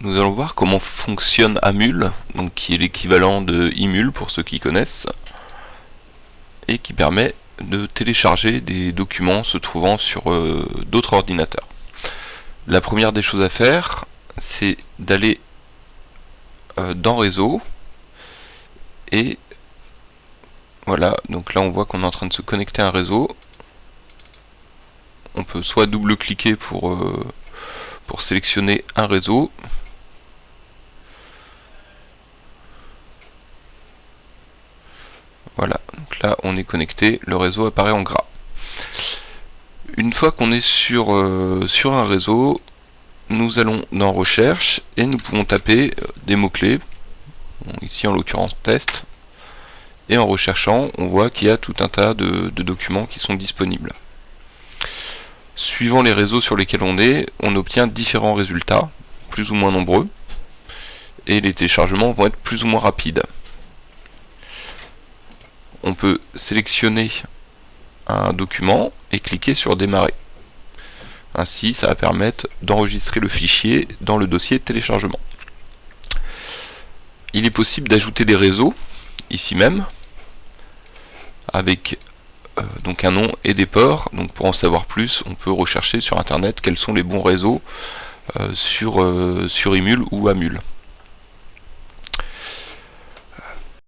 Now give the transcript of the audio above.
nous allons voir comment fonctionne Amul, qui est l'équivalent de Imul pour ceux qui connaissent, et qui permet de télécharger des documents se trouvant sur euh, d'autres ordinateurs. La première des choses à faire, c'est d'aller euh, dans réseau et voilà, donc là on voit qu'on est en train de se connecter à un réseau. On peut soit double-cliquer pour, euh, pour sélectionner un réseau, Voilà, donc là on est connecté, le réseau apparaît en gras. Une fois qu'on est sur, euh, un réseau, nous allons dans recherche et nous pouvons taper euh, des mots-clés, ici en l'occurrence test, et en recherchant, on voit qu'il y a tout un tas de, documents qui sont disponibles. Suivant les réseaux sur lesquels on est, on obtient différents résultats, plus ou moins nombreux, et les téléchargements vont être plus ou moins rapides on peut sélectionner un document et cliquer sur démarrer. Ainsi, ça va permettre d'enregistrer le fichier dans le dossier téléchargement. Il est possible d'ajouter des réseaux, ici même, avec euh, donc un nom et des ports. Donc pour en savoir plus, on peut rechercher sur internet quels sont les bons réseaux euh, sur, euh, sur Emule ou Amule.